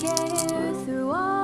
care through all